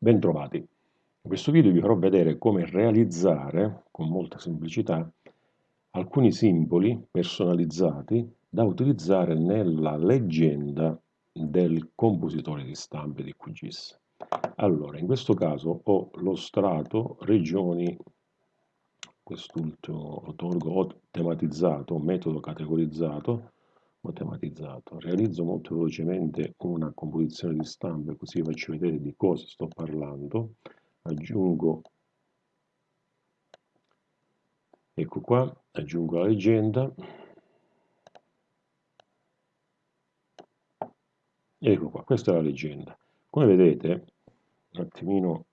Bentrovati. In questo video vi farò vedere come realizzare, con molta semplicità, alcuni simboli personalizzati da utilizzare nella leggenda del compositore di stampe di QGIS. Allora, in questo caso ho lo strato regioni, quest'ultimo lo tolgo, ho tematizzato, metodo categorizzato, ho tematizzato. Realizzo molto velocemente una composizione di stampe così faccio vedere di cosa sto parlando. Aggiungo, ecco qua, aggiungo la leggenda. Ecco qua, questa è la leggenda. Come vedete, un attimino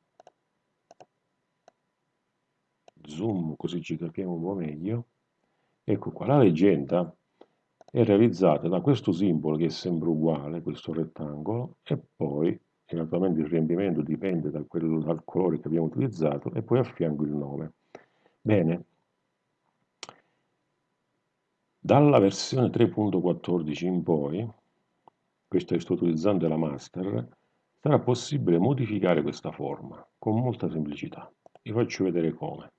zoom così ci capiamo un po' meglio. Ecco qua, la leggenda è realizzata da questo simbolo che è sempre uguale, questo rettangolo, e poi, naturalmente il riempimento dipende da quello, dal colore che abbiamo utilizzato, e poi a fianco il nome. Bene, dalla versione 3.14 in poi, questa che sto utilizzando è la master, sarà possibile modificare questa forma con molta semplicità. Vi faccio vedere come.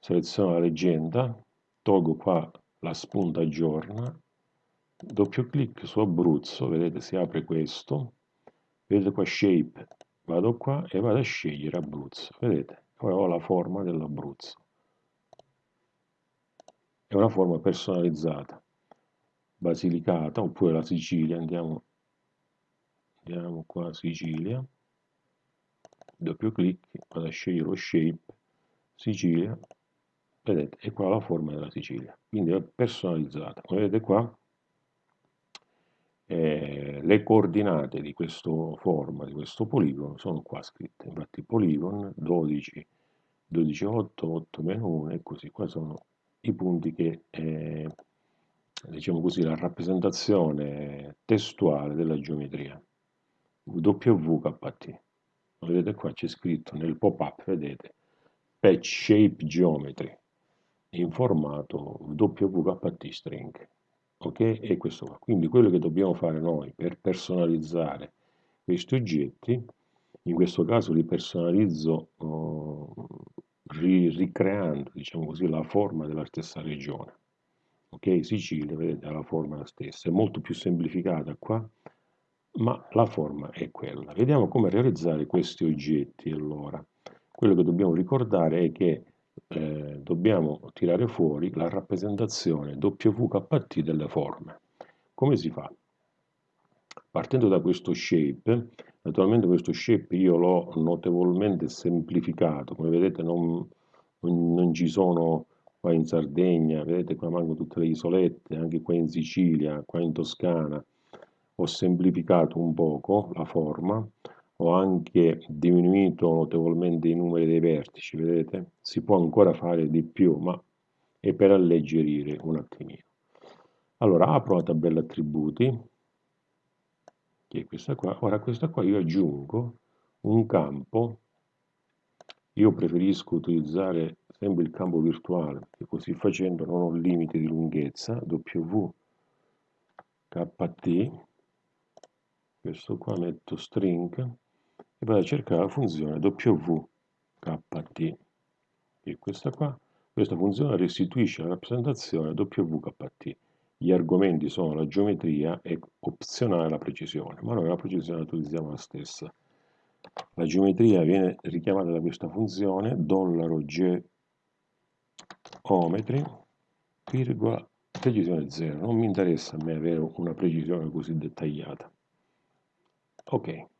Seleziono la leggenda, tolgo qua la spunta aggiorna, doppio clic su Abruzzo, vedete si apre questo, vedete qua Shape, vado qua e vado a scegliere Abruzzo, vedete, ora ho la forma dell'Abruzzo. È una forma personalizzata, basilicata, oppure la Sicilia, andiamo, andiamo qua Sicilia, doppio clic, vado a scegliere lo Shape, Sicilia, vedete è qua la forma della Sicilia quindi è personalizzata. Come vedete qua eh, le coordinate di questo forma di questo poligono sono qua scritte. Infatti polygon 12 12 8 8 meno 1 e così. Qua sono i punti che eh, diciamo così la rappresentazione testuale della geometria. WKT vedete qua c'è scritto nel pop up vedete patch shape geometry in formato WKT string. Ok? E questo qua. Quindi quello che dobbiamo fare noi per personalizzare questi oggetti, in questo caso li personalizzo uh, ri ricreando, diciamo così, la forma della stessa regione. Ok? Sicilia, vedete, ha la forma la stessa, è molto più semplificata qua, ma la forma è quella. Vediamo come realizzare questi oggetti allora. Quello che dobbiamo ricordare è che eh, dobbiamo tirare fuori la rappresentazione WKT delle forme. Come si fa? Partendo da questo shape, naturalmente questo shape io l'ho notevolmente semplificato, come vedete non, non, non ci sono qua in Sardegna, vedete qua mancano tutte le isolette, anche qua in Sicilia, qua in Toscana, ho semplificato un poco la forma, ho anche diminuito notevolmente i numeri dei vertici, vedete? Si può ancora fare di più, ma è per alleggerire un attimino. Allora, apro la tabella attributi, che è questa qua. Ora, questa qua io aggiungo un campo, io preferisco utilizzare sempre il campo virtuale, perché così facendo non ho limiti di lunghezza, wkt, questo qua metto string, e vado a cercare la funzione wkt e questa qua questa funzione restituisce la rappresentazione wkt gli argomenti sono la geometria e opzionale la precisione ma noi la precisione la utilizziamo la stessa. La geometria viene richiamata da questa funzione dollaro geometri virgola precisione 0 non mi interessa a me avere una precisione così dettagliata. Ok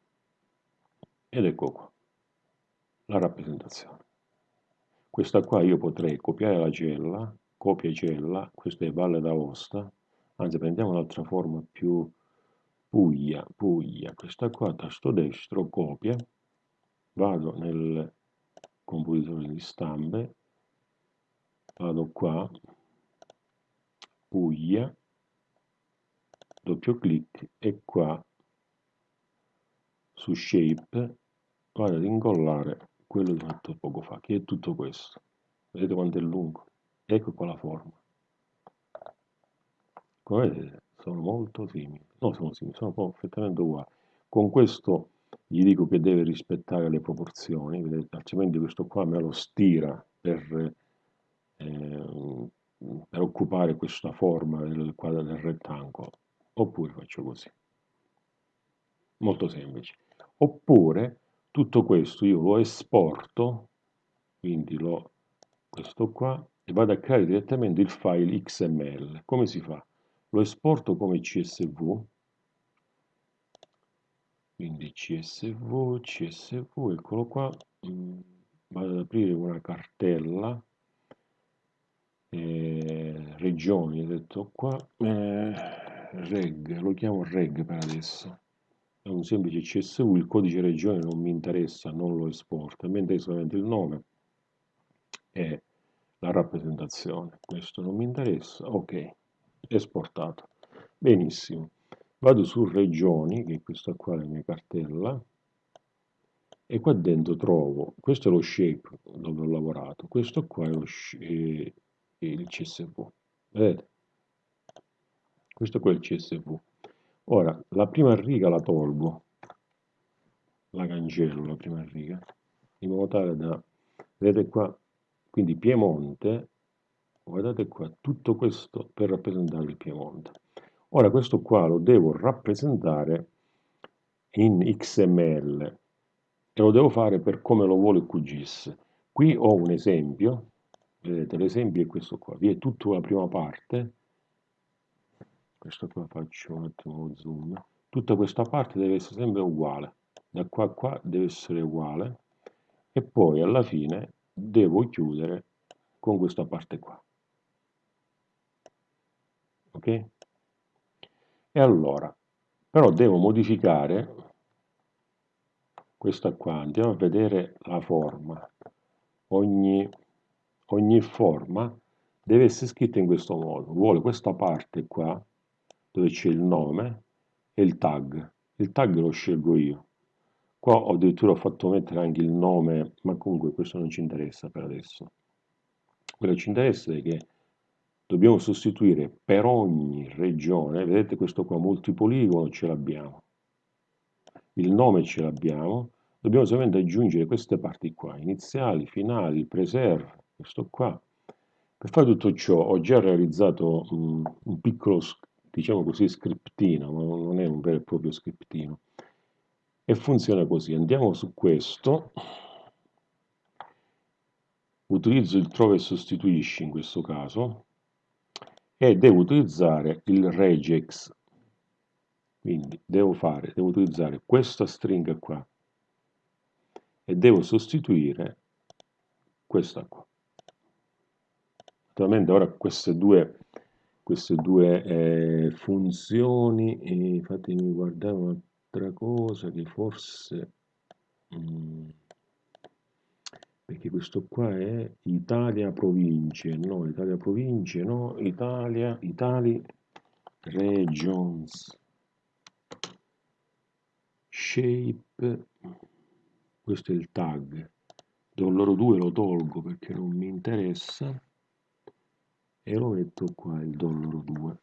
ed ecco qua la rappresentazione. Questa qua io potrei copiare la cella copia cella questa è Valle d'Aosta anzi prendiamo un'altra forma più Puglia Puglia questa qua tasto destro copia vado nel compositore di stampe vado qua Puglia doppio clic e qua su shape vado ad incollare quello fatto poco fa, che è tutto questo. Vedete quanto è lungo? Ecco qua la forma. Come vedete, sono molto simili. No, sono simili, sono perfettamente uguali. Con questo gli dico che deve rispettare le proporzioni, vedete, altrimenti questo qua me lo stira per, eh, per occupare questa forma del quadro del rettangolo, oppure faccio così. Molto semplice. Oppure tutto questo io lo esporto, quindi lo, questo qua, e vado a creare direttamente il file XML. Come si fa? Lo esporto come CSV, quindi csv csv eccolo qua vado ad aprire una cartella eh, regioni ho detto qua eh, reg lo chiamo reg per adesso è un semplice csv il codice regione non mi interessa non lo esporto mi interessa solamente il nome e la rappresentazione questo non mi interessa ok esportato benissimo vado su regioni, che è questa qua la mia cartella, e qua dentro trovo, questo è lo shape dove ho lavorato, questo qua è, lo, è il CSV, vedete? Questo è il CSV. Ora, la prima riga la tolgo, la cancello la prima riga, in modo tale da, vedete qua, quindi Piemonte, guardate qua, tutto questo per rappresentare il Piemonte. Ora questo qua lo devo rappresentare in XML e lo devo fare per come lo vuole QGIS. Qui ho un esempio, vedete l'esempio è questo qua, vi è tutta la prima parte, questo qua faccio un attimo zoom, tutta questa parte deve essere sempre uguale, da qua a qua deve essere uguale e poi alla fine devo chiudere con questa parte qua. Ok? E allora, però devo modificare questa qua, andiamo a vedere la forma. Ogni, ogni forma deve essere scritta in questo modo. Vuole questa parte qua, dove c'è il nome e il tag. Il tag lo scelgo io. Qua ho addirittura fatto mettere anche il nome, ma comunque questo non ci interessa per adesso. Quello che ci interessa è che dobbiamo sostituire per ogni regione, vedete questo qua multipoligono ce l'abbiamo, il nome ce l'abbiamo, dobbiamo solamente aggiungere queste parti qua, iniziali, finali, preserve, questo qua. Per fare tutto ciò ho già realizzato um, un piccolo, diciamo così, scriptino, ma non è un vero e proprio scriptino. E funziona così, andiamo su questo, utilizzo il trova e sostituisci in questo caso, e devo utilizzare il regex. Quindi devo fare devo utilizzare questa stringa qua. E devo sostituire questa qua. Naturalmente ora queste due queste due eh, funzioni eh, fatemi guardare un'altra cosa che forse mm, perché questo qua è Italia province, no, Italia province, no, Italia, Italy regions, shape, questo è il tag, dollaro 2 lo tolgo perché non mi interessa e lo metto qua il dollaro 2.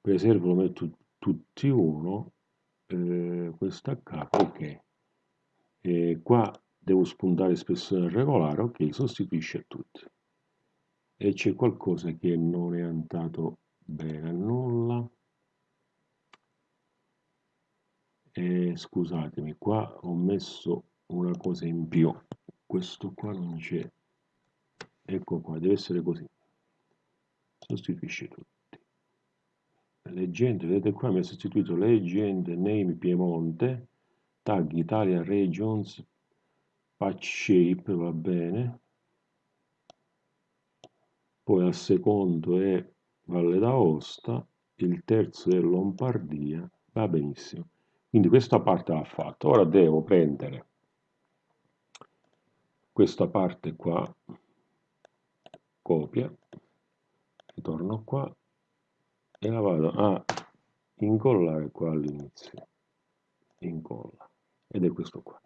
Preservo lo metto tutti uno, eh, questa K, ok. E qua devo spuntare spessore regolare, ok, sostituisce tutti. E c'è qualcosa che non è andato bene a nulla. E scusatemi, qua ho messo una cosa in più. Questo qua non c'è. Ecco qua, deve essere così. Sostituisce tutti. Leggende, vedete qua mi ha sostituito legend name Piemonte, tag Italia Regions patch shape va bene poi al secondo è Valle d'Aosta il terzo è Lombardia va benissimo quindi questa parte l'ha fatta ora devo prendere questa parte qua copia ritorno qua e la vado a incollare qua all'inizio incolla ed è questo qua.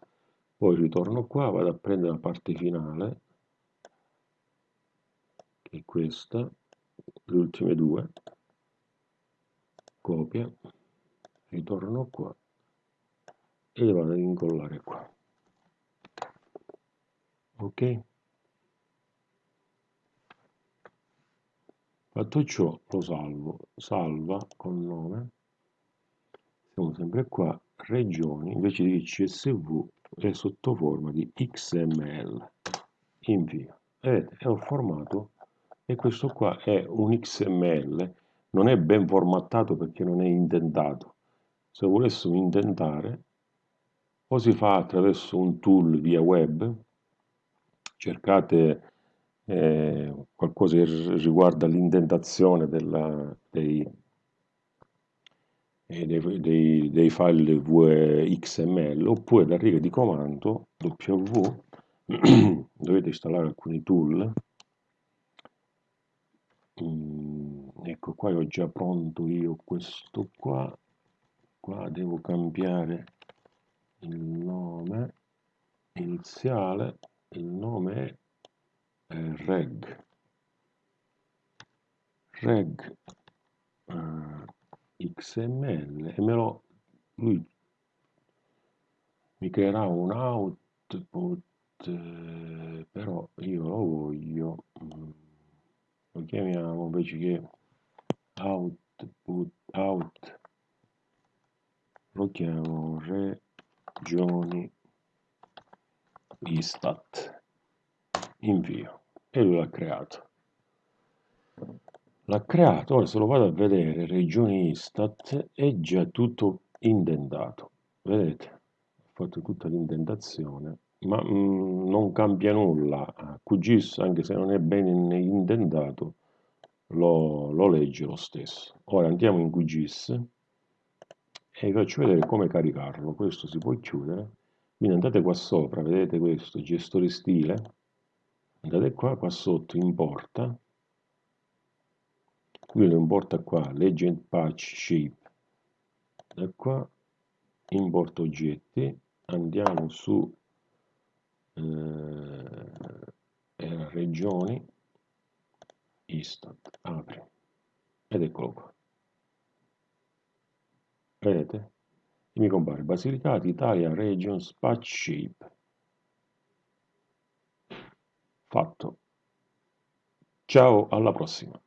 Poi ritorno qua vado a prendere la parte finale che è questa le ultime due copia ritorno qua e le vado ad incollare qua. Ok fatto ciò lo salvo salva con nome. Siamo sempre qua regioni invece di csv è sotto forma di xml invio vedete è un formato e questo qua è un xml non è ben formattato perché non è indentato. Se volessimo indentare o si fa attraverso un tool via web cercate eh, qualcosa che riguarda l'indentazione dei, eh, dei, dei, dei, file XML oppure da riga di comando W dovete installare alcuni tool. Mm, ecco qua ho già pronto io questo qua. Qua devo cambiare il nome iniziale. Il nome è reg. Reg uh, xml e me lo lui mi creerà un output eh, però io lo voglio mm, lo chiamiamo invece che output out. Lo chiamo regioni istat invio e lui l'ha creato. L'ha creato ora se lo vado a vedere regioni istat è già tutto indentato. Vedete? Ho fatto tutta l'indentazione ma mh, non cambia nulla. QGIS anche se non è ben indentato lo, lo legge lo stesso. Ora andiamo in QGIS e vi faccio vedere come caricarlo. Questo si può chiudere. Quindi andate qua sopra vedete questo gestore stile andate qua qua sotto importa qui lo importa qua legend patch shape. Da qua importa oggetti. Andiamo su eh, regioni. Istat apri. Ed eccolo qua. Vedete? E mi compare Basilicata, Italia, Regions, Patch Shape fatto. Ciao alla prossima